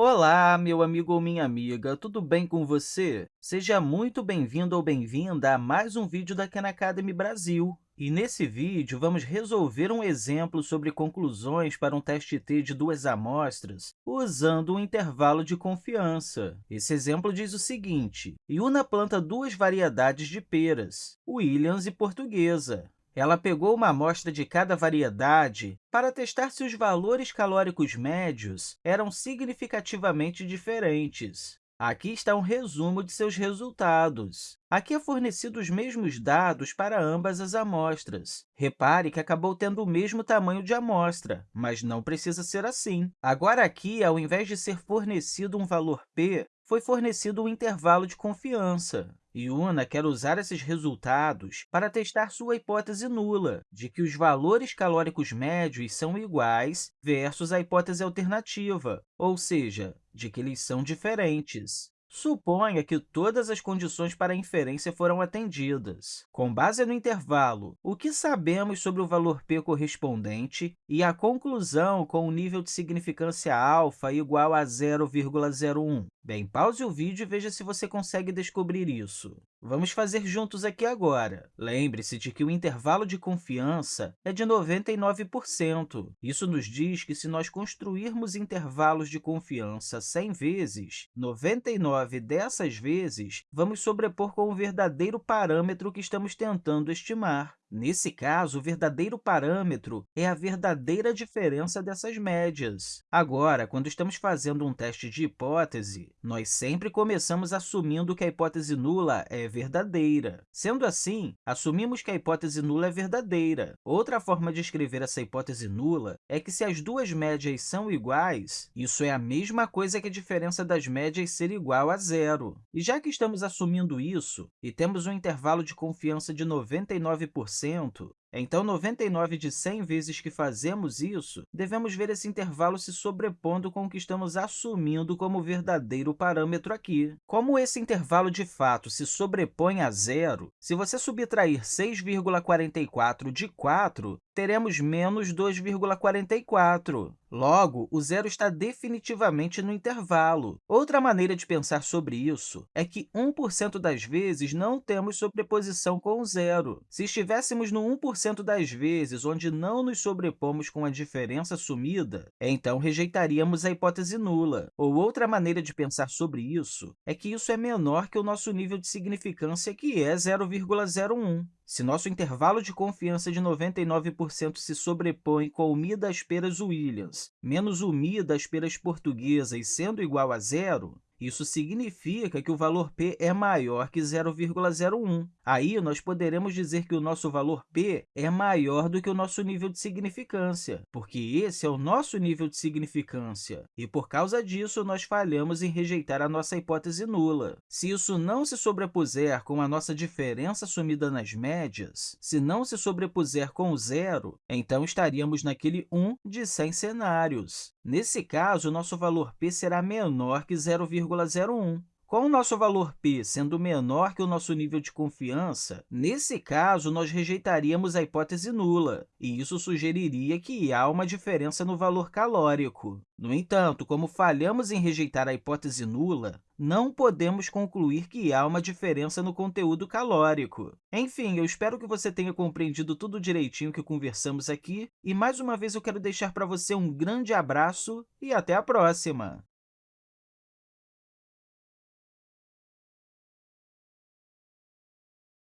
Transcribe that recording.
Olá, meu amigo ou minha amiga, tudo bem com você? Seja muito bem-vindo ou bem-vinda a mais um vídeo da Khan Academy Brasil. E nesse vídeo, vamos resolver um exemplo sobre conclusões para um teste T de duas amostras usando um intervalo de confiança. Esse exemplo diz o seguinte, Yuna planta duas variedades de peras, Williams e portuguesa. Ela pegou uma amostra de cada variedade para testar se os valores calóricos médios eram significativamente diferentes. Aqui está um resumo de seus resultados. Aqui é fornecido os mesmos dados para ambas as amostras. Repare que acabou tendo o mesmo tamanho de amostra, mas não precisa ser assim. Agora, aqui, ao invés de ser fornecido um valor p, foi fornecido um intervalo de confiança. Yuna quer usar esses resultados para testar sua hipótese nula, de que os valores calóricos médios são iguais versus a hipótese alternativa, ou seja, de que eles são diferentes. Suponha que todas as condições para a inferência foram atendidas. Com base no intervalo, o que sabemos sobre o valor p correspondente e a conclusão com o nível de significância alfa igual a 0,01? Bem, pause o vídeo e veja se você consegue descobrir isso. Vamos fazer juntos aqui agora. Lembre-se de que o intervalo de confiança é de 99%. Isso nos diz que, se nós construirmos intervalos de confiança 100 vezes, 99 dessas vezes vamos sobrepor com o verdadeiro parâmetro que estamos tentando estimar. Nesse caso, o verdadeiro parâmetro é a verdadeira diferença dessas médias. Agora, quando estamos fazendo um teste de hipótese, nós sempre começamos assumindo que a hipótese nula é verdadeira. Sendo assim, assumimos que a hipótese nula é verdadeira. Outra forma de escrever essa hipótese nula é que, se as duas médias são iguais, isso é a mesma coisa que a diferença das médias ser igual a zero. E já que estamos assumindo isso e temos um intervalo de confiança de 99%, assento então, 99 de 100 vezes que fazemos isso, devemos ver esse intervalo se sobrepondo com o que estamos assumindo como verdadeiro parâmetro aqui. Como esse intervalo, de fato, se sobrepõe a zero, se você subtrair 6,44 de 4, teremos menos 2,44. Logo, o zero está definitivamente no intervalo. Outra maneira de pensar sobre isso é que 1% das vezes não temos sobreposição com o zero. Se estivéssemos no 1% das vezes onde não nos sobrepomos com a diferença assumida, então rejeitaríamos a hipótese nula. Ou outra maneira de pensar sobre isso é que isso é menor que o nosso nível de significância, que é 0,01. Se nosso intervalo de confiança de 99% se sobrepõe com o Mi das peras Williams menos o Mi das peras portuguesas sendo igual a zero, isso significa que o valor p é maior que 0,01. Aí, nós poderemos dizer que o nosso valor p é maior do que o nosso nível de significância, porque esse é o nosso nível de significância, e, por causa disso, nós falhamos em rejeitar a nossa hipótese nula. Se isso não se sobrepuser com a nossa diferença assumida nas médias, se não se sobrepuser com o zero, então estaríamos naquele 1 de 100 cenários. Nesse caso, nosso valor p será menor que 0,01. Com o nosso valor p sendo menor que o nosso nível de confiança, nesse caso, nós rejeitaríamos a hipótese nula, e isso sugeriria que há uma diferença no valor calórico. No entanto, como falhamos em rejeitar a hipótese nula, não podemos concluir que há uma diferença no conteúdo calórico. Enfim, eu espero que você tenha compreendido tudo direitinho que conversamos aqui, e mais uma vez eu quero deixar para você um grande abraço e até a próxima!